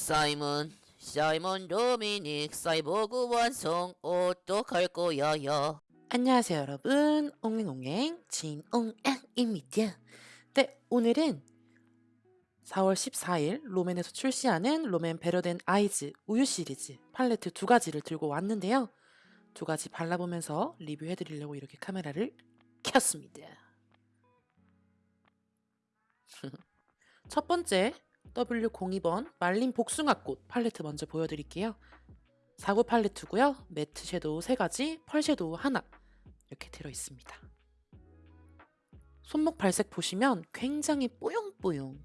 사이먼 사이먼 도미닉 사이보그 완성 어떡할 거야 야 안녕하세요 여러분. 옹행옹행 진옹앙입니다. 네 오늘은 4월 14일 롬앤에서 출시하는 롬앤 Better Than Eyes 우유 시리즈 팔레트 두 가지를 들고 왔는데요. 두 가지 발라보면서 리뷰해 드리려고 이렇게 카메라를 켰습니다. 첫 번째 W02번 말린 복숭아꽃 팔레트 먼저 보여드릴게요 4구 팔레트고요 매트 섀도우 3가지 펄 섀도우 하나 이렇게 들어있습니다. 손목 발색 보시면 굉장히 뽀용뽀용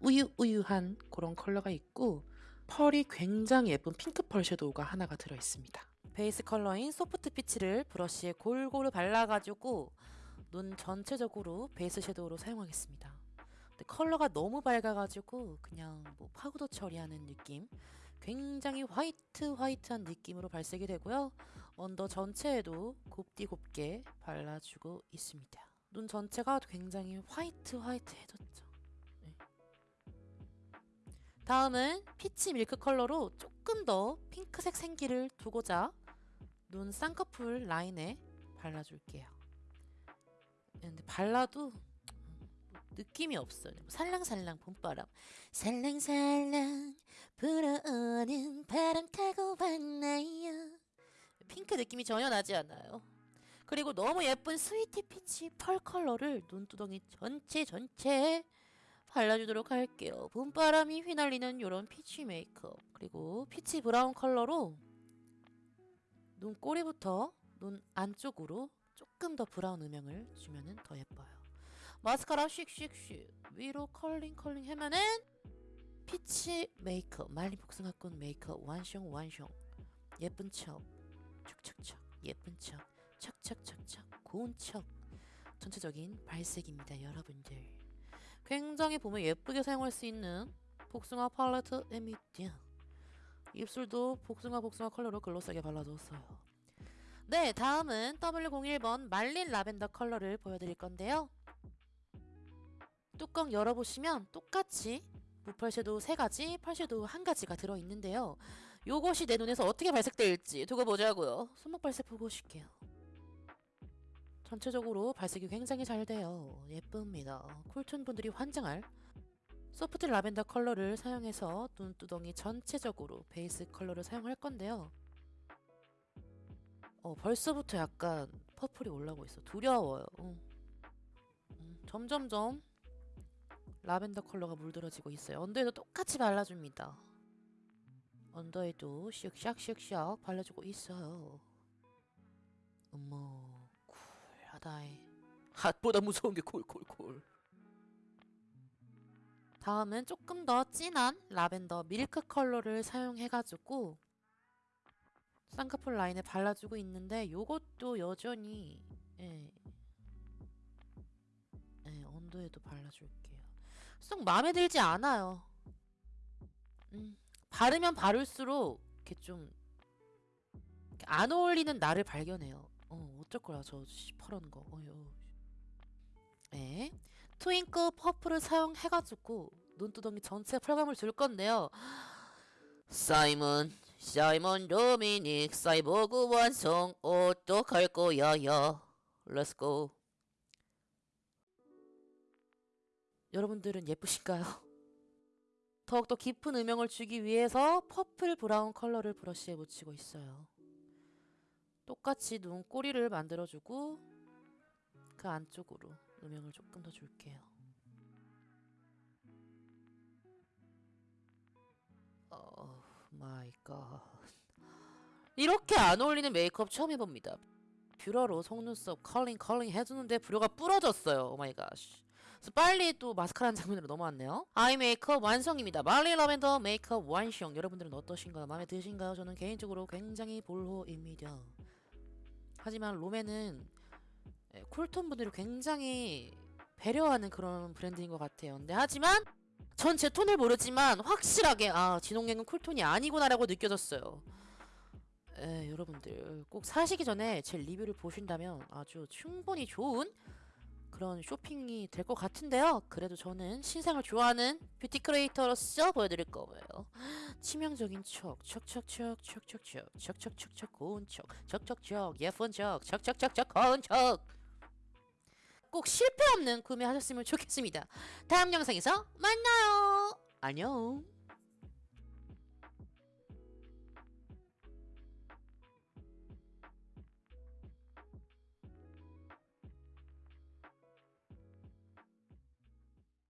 우유우유한 그런 컬러가 있고 펄이 굉장히 예쁜 핑크 펄 섀도우가 하나가 들어있습니다. 베이스 컬러인 Soft Peach를 브러쉬에 골고루 발라가지고 눈 전체적으로 베이스 섀도우로 사용하겠습니다. 근데 컬러가 너무 밝아가지고 그냥 뭐 파우더 처리하는 느낌 굉장히 화이트 화이트한 느낌으로 발색이 되고요. 언더 전체에도 곱디 곱게 발라주고 있습니다. 눈 전체가 굉장히 화이트 화이트해졌죠. 네. 다음은 Peach Milk 컬러로 조금 더 핑크색 생기를 두고자 눈 쌍꺼풀 라인에 발라줄게요. 근데 발라도 느낌이 없어요. 살랑살랑 봄바람. 살랑살랑 불어오는 바람 타고 왔나요? 핑크 느낌이 전혀 나지 않아요. 그리고 너무 예쁜 Sweetie Peach 펄 컬러를 눈두덩이 전체 전체에 발라주도록 할게요. 봄바람이 휘날리는 이런 peach 메이크업. 그리고 Peach Brown 컬러로 눈 꼬리부터 눈 안쪽으로 조금 더 브라운 음영을 주면 더 예뻐요. 마스카라 씩씩씩 위로 curling curling 하면은 peach 메이크업 말린 복숭아꽃 메이크업 완숑 완숑. 예쁜 척 척척척 예쁜 척 척척척척 고운 척. 전체적인 발색입니다 여러분들. 굉장히 보면 예쁘게 사용할 수 있는 복숭아 팔레트입니다 입술도 복숭아 복숭아 컬러로 gloss하게 발라줬어요. 네 다음은 W01번 말린 라벤더 컬러를 보여드릴 건데요 뚜껑 열어보시면 똑같이 무펄 섀도우 3가지, 펄 섀도우 1가지가 들어있는데요. 요것이 내 눈에서 어떻게 발색될지 두고 보자고요. 손목 발색 보고 오실게요. 전체적으로 발색이 굉장히 잘 돼요. 예쁩니다. cool tone 분들이 환장할 Soft Lavender 컬러를 사용해서 눈두덩이 전체적으로 베이스 컬러를 사용할 건데요. 어, 벌써부터 약간 퍼플이 올라오고 있어. 두려워요. 어. 음, 점점점 라벤더 컬러가 물들어지고 있어요. 언더에도 똑같이 발라줍니다. 언더에도 슉샥슉샥 발라주고 있어요. 어머 cool하다이 hot보다 무서운 게 cool cool cool 다음은 조금 더 진한 Lavender Milk 컬러를 사용해가지고 쌍꺼풀 라인에 발라주고 있는데 요것도 여전히 예, 예, 언더에도 발라줄게 요. 쏙 마음에 들지 않아요. 음, 바르면 바를수록 이렇게 좀 안 어울리는 나를 발견해요. 어, 어쩔 거야 저 시퍼런 거. 어휴. 네, Twinkle Purple을 사용해가지고 눈두덩이 전체 펄감을 줄 건데요. 사이먼 사이먼 도미닉 사이보그 완성 어떡할 거야 야 let's go 여러분들은 예쁘신가요? 더욱더 깊은 음영을 주기 위해서 Purple Brown 컬러를 브러쉬에 묻히고 있어요. 똑같이 눈 꼬리를 만들어주고 그 안쪽으로 음영을 조금 더 줄게요. Oh my god 이렇게 안 어울리는 메이크업 처음 해봅니다. 뷰러로 속눈썹 curling curling 해주는데 뷰러가 부러졌어요. Oh my god. 그래서 빨리 또 마스카라 장면으로 넘어왔네요. 아이 메이크업 완성입니다. 말린 라벤더 메이크업 완성. 여러분들은 어떠신가요? 마음에 드신가요? 저는 개인적으로 굉장히 불호입니다. 하지만 롬앤은 예, 쿨톤 분들이 굉장히 배려하는 그런 브랜드인 것 같아요. 근데 하지만 전 제 톤을 모르지만 확실하게 아 진홍갱은 쿨톤이 아니구나라고 느껴졌어요. 에, 여러분들 꼭 사시기 전에 제 리뷰를 보신다면 아주 충분히 좋은 그런 쇼핑이 될 것 같은데요. 그래도 저는 신상을 좋아하는 뷰티 크리에이터로서 보여드릴 거예요. 치명적인 척, 척척척, 척척척, 척척척척 고운 척, 척척척 예쁜 척, 척척척척 고운 척. 꼭 실패 없는 구매하셨으면 좋겠습니다. 다음 영상에서 만나요. 안녕.